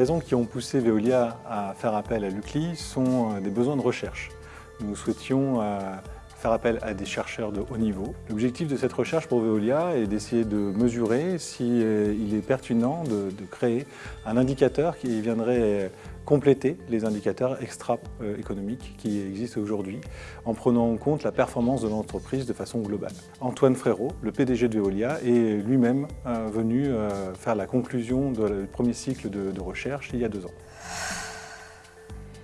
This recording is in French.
raisons qui ont poussé Veolia à faire appel à l'UCLI sont euh, des besoins de recherche. Nous souhaitions euh, faire appel à des chercheurs de haut niveau. L'objectif de cette recherche pour Veolia est d'essayer de mesurer s'il euh, est pertinent de, créer un indicateur qui viendrait compléter les indicateurs extra-économiques qui existent aujourd'hui en prenant en compte la performance de l'entreprise de façon globale. Antoine Frérot, le PDG de Veolia, est lui-même euh, venu euh, faire la conclusion du premier cycle de recherche il y a deux ans.